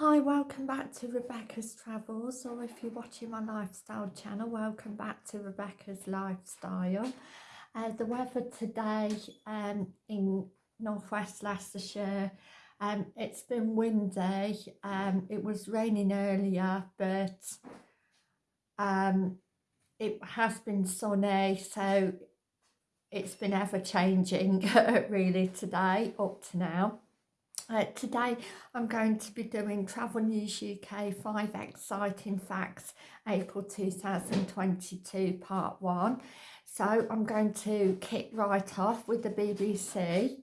Hi, welcome back to Rebecca's Travels, or if you're watching my lifestyle channel, welcome back to Rebecca's Lifestyle. Uh, the weather today um, in northwest Leicestershire, um, it's been windy, um, it was raining earlier, but um, it has been sunny, so it's been ever changing really today, up to now. Uh, today I'm going to be doing Travel News UK 5 Exciting Facts April 2022 Part 1. So I'm going to kick right off with the BBC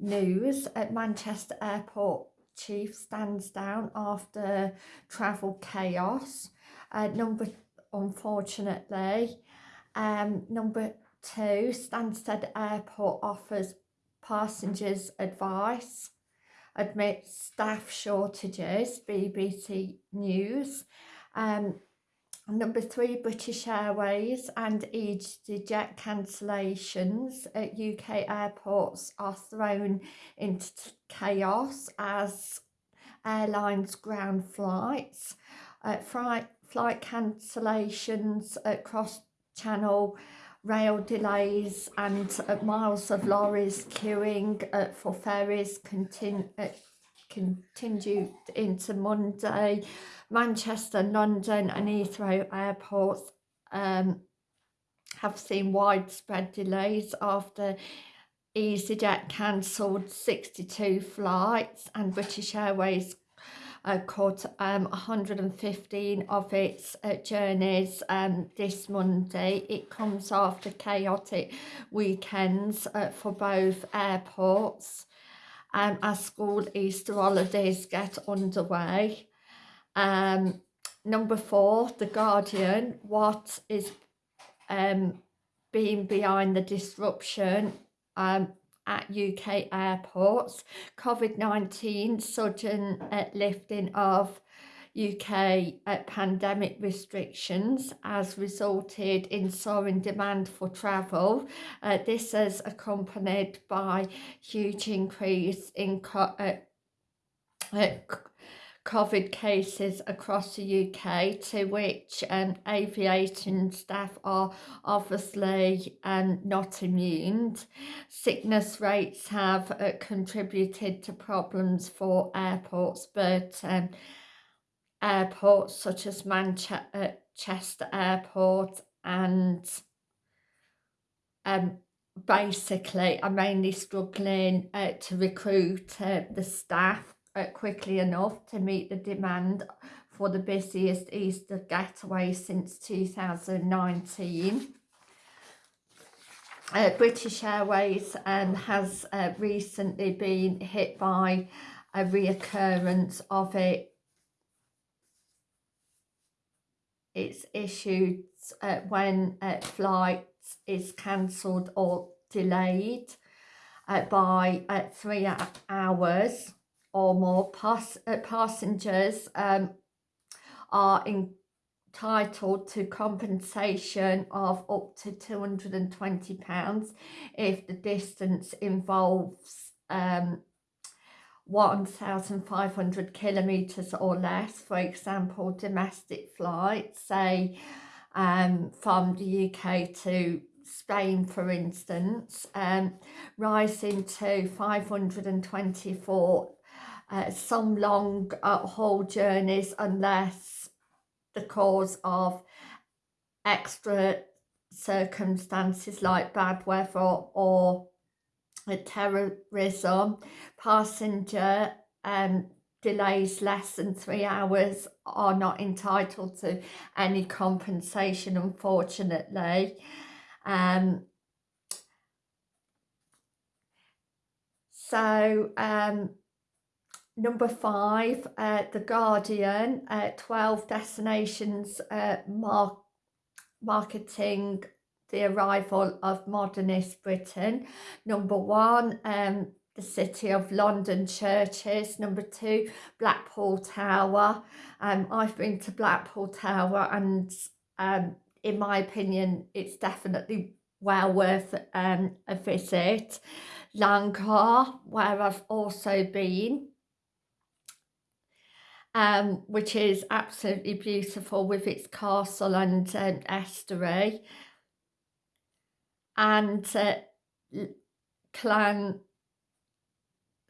News at Manchester Airport Chief stands down after travel chaos. Uh, number, unfortunately, um, number two, Stansted Airport offers passengers advice admit staff shortages, BBC News. Um, number three, British Airways and EasyJet cancellations at UK airports are thrown into chaos as airlines ground flights. Uh, flight, flight cancellations across channel rail delays and uh, miles of lorries queuing uh, for ferries continue uh, continued into Monday. Manchester, London and Heathrow airports um, have seen widespread delays after EasyJet cancelled 62 flights and British Airways uh, caught um, 115 of its uh, journeys um, this Monday. It comes after chaotic weekends uh, for both airports um, as school Easter holidays get underway. Um, number four, The Guardian, what is um, being behind the disruption um, at UK airports. COVID-19 sudden uh, lifting of UK uh, pandemic restrictions has resulted in soaring demand for travel. Uh, this is accompanied by huge increase in uh, uh COVID cases across the UK to which um, aviation staff are obviously um, not immune. Sickness rates have uh, contributed to problems for airports but um, airports such as Manchester Airport and um, basically are mainly struggling uh, to recruit uh, the staff uh, quickly enough to meet the demand for the busiest Easter getaway since 2019. Uh, British Airways um, has uh, recently been hit by a reoccurrence of it. It's issued uh, when uh, flight is cancelled or delayed uh, by uh, three hours or more pass uh, passengers um, are entitled to compensation of up to £220 if the distance involves um, 1,500 kilometres or less, for example, domestic flights, say um, from the UK to Spain, for instance, um, rising to 524 uh, some long uh, haul journeys unless the cause of extra circumstances like bad weather or terrorism, passenger um, delays less than three hours are not entitled to any compensation, unfortunately. Um, so, um, Number five, uh, The Guardian, uh, 12 destinations uh, mark marketing the arrival of modernist Britain. Number one, um, the City of London churches. Number two, Blackpool Tower. Um, I've been to Blackpool Tower and um, in my opinion, it's definitely well worth um, a visit. Laugharne, where I've also been um, which is absolutely beautiful with its castle and um, estuary. And uh, Clan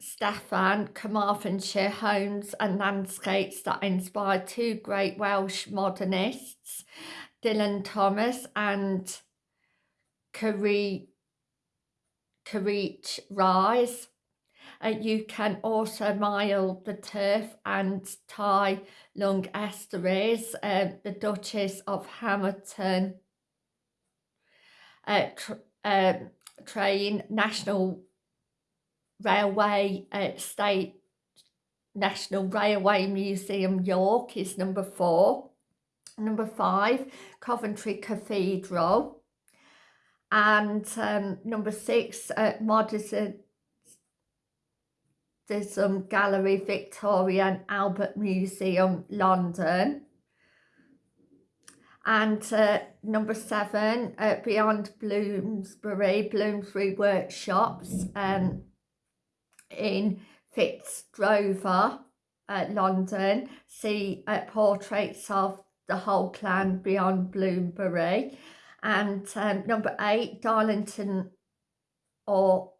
Steffan, Carmarthenshire homes and landscapes that inspired two great Welsh modernists, Dylan Thomas and Ceri Richards. Uh, you can also mile the turf and tie long estuaries, uh, the Duchess of Hamilton uh, tr uh, train, National Railway uh, State National Railway Museum York is number four. Number five, Coventry Cathedral. And um, number six, uh, Modernism Gallery, Victoria and Albert Museum, London. And uh, number seven, uh, Beyond Bloomsbury, Bloomsbury Workshops um, in Fitzrovia, uh, London. See uh, portraits of the whole clan beyond Bloomsbury. And um, number eight, Darlington or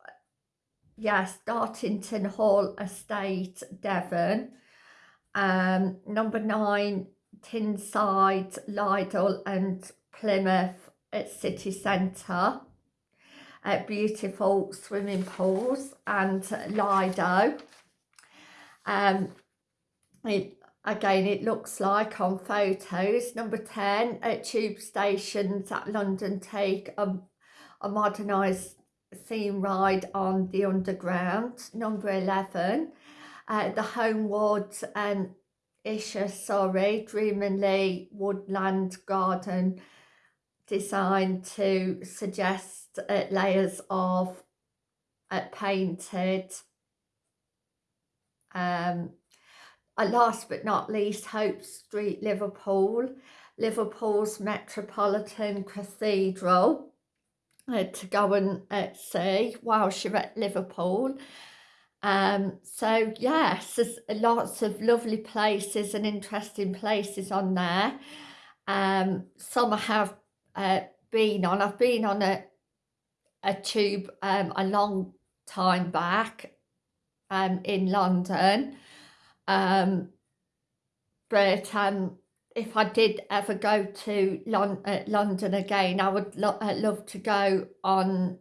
yes, Dartington Hall Estate, Devon. Um, number nine, Tinside, Lido and Plymouth at City Centre. Uh, beautiful swimming pools and Lido. Um, it, again, it looks like on photos. Number 10, at tube stations at London take a, a modernised theme ride on the underground. Number 11, uh, the Homewood and Esher, sorry, Dreamily Woodland Garden designed to suggest uh, layers of uh, painted um, last but not least Hope Street Liverpool Liverpool's Metropolitan Cathedral to go and uh, see whilst you're at Liverpool um, so yes, there's lots of lovely places and interesting places on there. Um, some I have uh, been on. I've been on a, a tube um, a long time back um, in London. Um, but um, if I did ever go to Lon uh, London again, I would lo uh, love to go on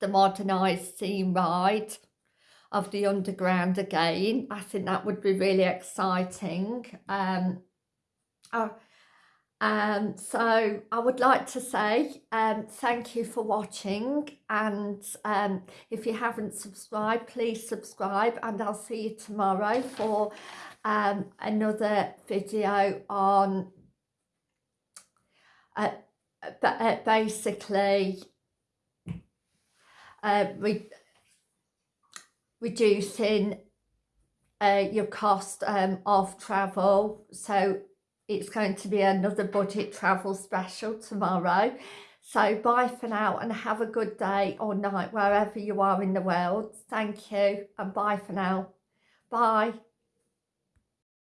the modernised steam ride of the underground again. I think that would be really exciting. Um, um, so I would like to say um, thank you for watching and um, if you haven't subscribed please subscribe and I'll see you tomorrow for um, another video on uh, uh, basically uh, we reducing uh, your cost um, of travel. So it's going to be another budget travel special tomorrow. So bye for now and have a good day or night wherever you are in the world. Thank you and bye for now. Bye.